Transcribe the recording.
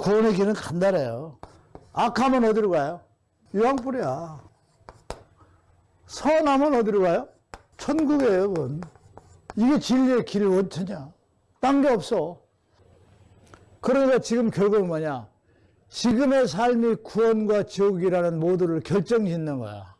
고원의 길은 간단해요. 악하면 어디로 가요? 유황불이야. 선하면 어디로 가요? 천국이에요, 그건. 이게 진리의 길 원천이야. 딴 게 없어. 그러니까 지금 결국은 뭐냐? 지금의 삶이 구원과 지옥이라는 모두를 결정짓는 거야.